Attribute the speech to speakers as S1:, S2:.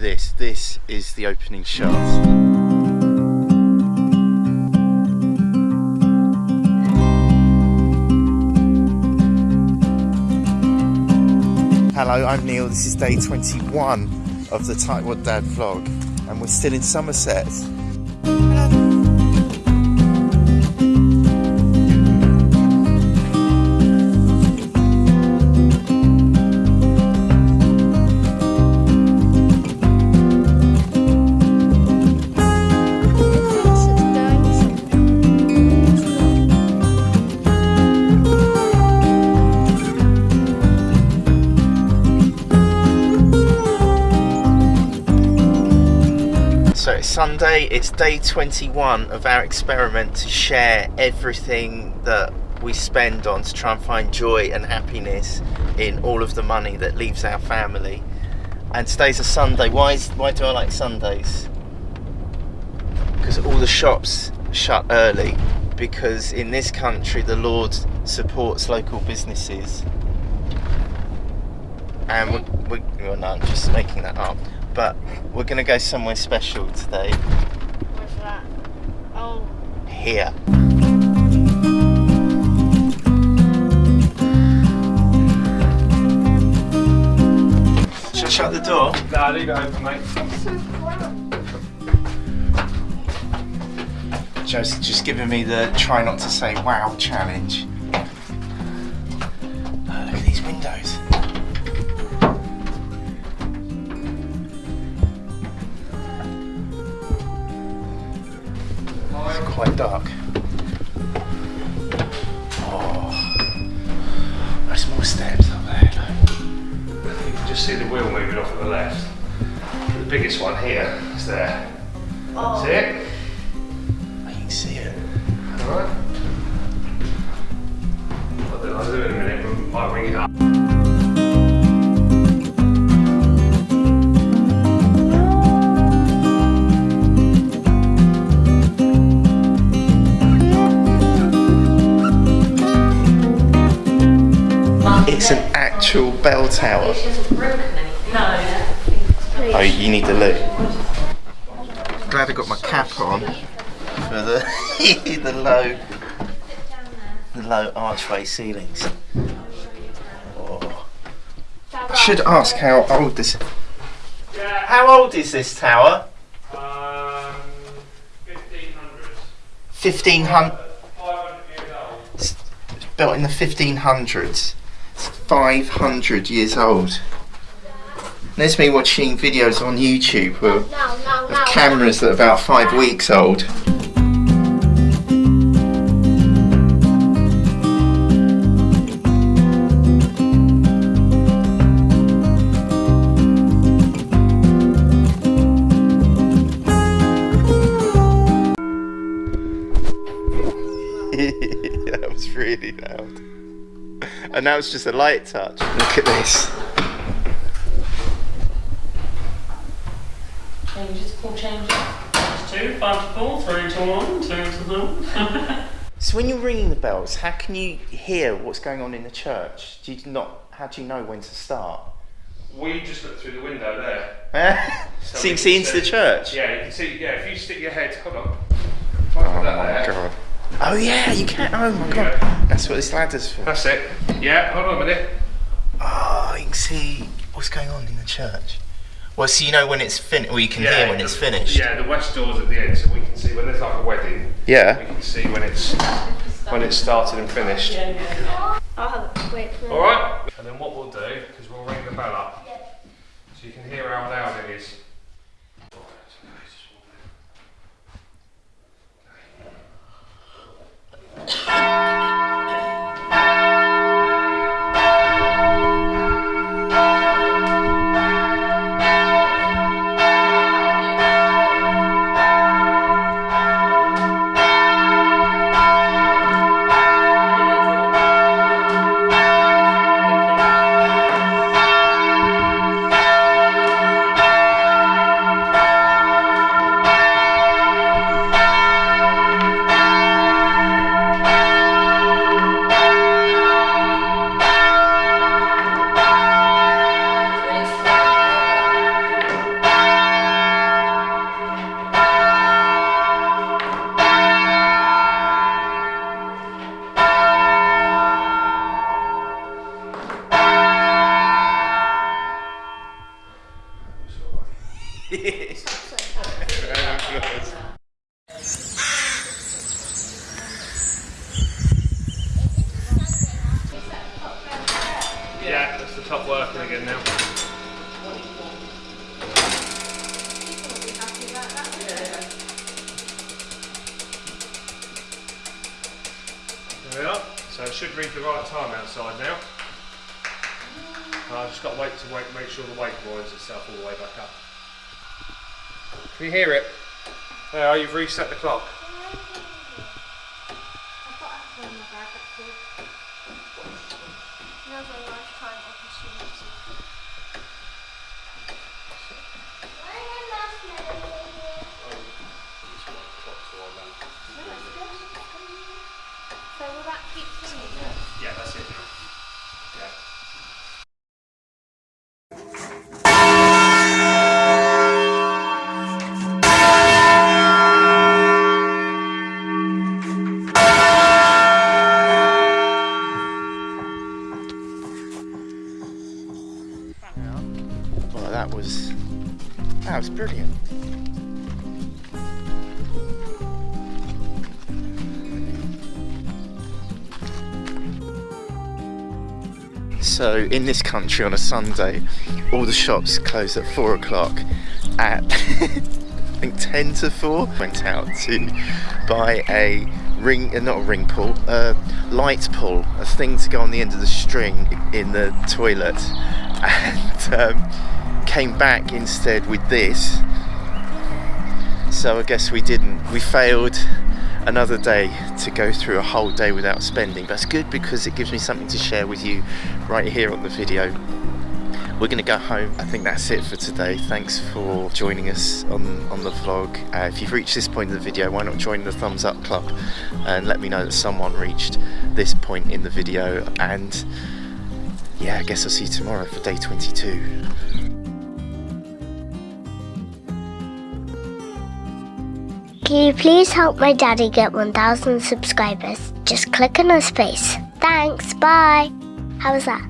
S1: this. This is the opening shot. Hello, I'm Neil. This is day 21 of the Tightwad Dad vlog, and we're still in Somerset. So it's Sunday, it's day 21 of our experiment to share everything that we spend on to try and find joy and happiness in all of the money that leaves our family. And today's a Sunday. Why is why do I like Sundays? Because all the shops shut early because in this country the Lord supports local businesses. And we, we, well, no, I'm just making that up. But we're going to go somewhere special today.
S2: What's that? Oh,
S1: Here. Shall I shut the door?
S3: Nah, leave it open, mate.
S1: Joe's just giving me the try not to say wow challenge. Dark. Oh, there's more steps up there. look.
S3: You can just see the wheel moving off at the left. The biggest one here is there.
S2: oh.
S3: See it?
S1: I can see it.
S3: Alright. I'll do, it in a minute, we might ring it up.
S1: It's an actual bell tower.
S2: No.
S1: Oh, you need to look. Glad I got my cap on for the the low the low archway ceilings. Oh. I should ask how old this. How old is this tower?
S3: Um, 1500s.
S1: Fifteen hundred.
S3: 500 years old.
S1: It's built in the fifteen hundreds. It's five hundred years old. There's me watching videos on YouTube of, of cameras that are about five weeks old. And now it's just a light touch. Look at this.
S4: Can you just pull change it? Two, five to four, three to one, two to them.
S1: So when you're ringing the bells, how can you hear what's going on in the church? Do you not? How do you know when to start?
S3: We just look through the window there.
S1: so you can see
S3: can
S1: into the church.
S3: Yeah, you can see, yeah, if you stick your head, hold on. If I
S1: Oh
S3: that
S1: my
S3: there.
S1: god. Oh yeah, you can't. Oh my god.
S3: Yeah.
S1: That's what this ladder's for.
S3: That's it. Yeah, hold on a minute.
S1: Oh, you can see what's going on in the church. Well, so you know when it's finished, or you can hear when
S3: the-
S1: it's finished.
S3: Yeah, the west door's at the end, so we can see when there's like a wedding.
S1: Yeah.
S3: We can see when it's when it's started and finished.
S4: yeah, yeah.
S2: I'll have it. Wait.
S3: All right. And then what we'll do is we'll ring the bell up, so you can hear how loud it is. Top working again now. There we are. So it should read the right time outside now. I've just got to wait to wait, make sure the weight winds itself all the way back up. Can you hear it? There, you've reset the clock.
S2: Another lifetime opportunity. So will that keep singing?
S3: Yeah, that's it. Yeah.
S1: Well, that was that was brilliant. So in this country on a Sunday, all the shops close at four o'clock. At I think ten to four, went out to buy a ring, uh, not a ring pull, a light pull, a thing to go on the end of the string in the toilet, and um, came back instead with this. So I guess we didn't. We failed another day to go through a whole day without spending. That's good because it gives me something to share with you right here on the video. We're going to go home. I think that's it for today. Thanks for joining us on, on the vlog. Uh, if you've reached this point in the video, why not join the thumbs up club and let me know that someone reached this point in the video. And yeah, I guess I'll see you tomorrow for day 22.
S5: Can you please help my daddy get 1,000 subscribers? Just click on his face. Thanks, bye. How was that?